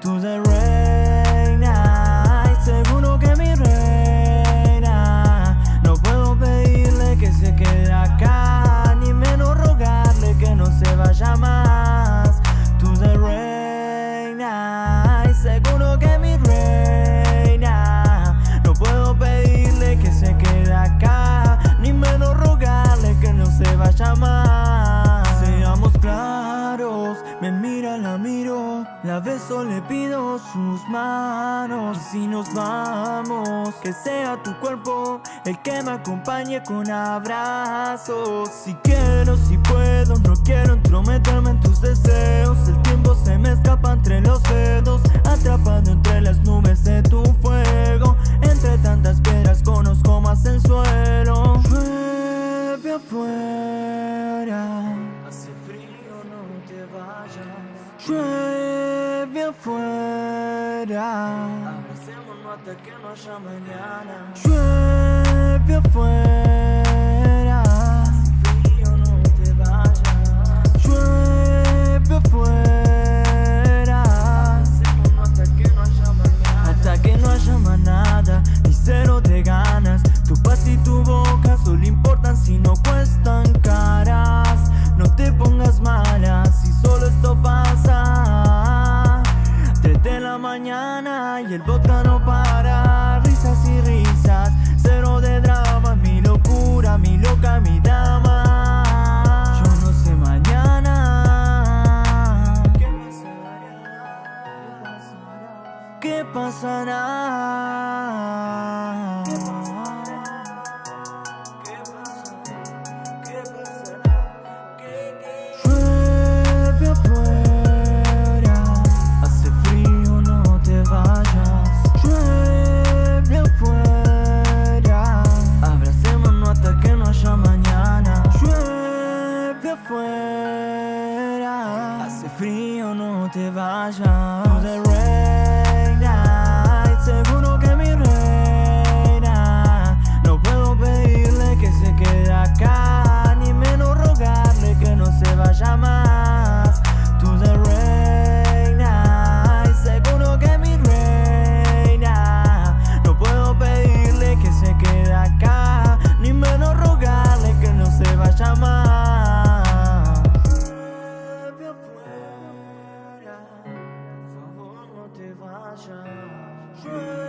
To the rain. Beso, le pido sus manos. Y nos vamos, que sea tu cuerpo El que me acompañe con abrazos. Si quiero, si puedo, no quiero entrometerme en tus deseos. El tiempo se me escapa entre los dedos Atrapado entre las nubes de tu fuego. Entre tantas piedras conozco más el suelo. Llueve afuera Hace frío, no te vayas. Llueve afuera Abracémonos hasta que no haya mañana. Llueve afuera el vodka no para Risas y risas, cero de drama Mi locura, mi loca, mi dama Yo no sé mañana. ¿Qué pasará? ¿Qué pasará? Frío, no te vayas Tú afuera, por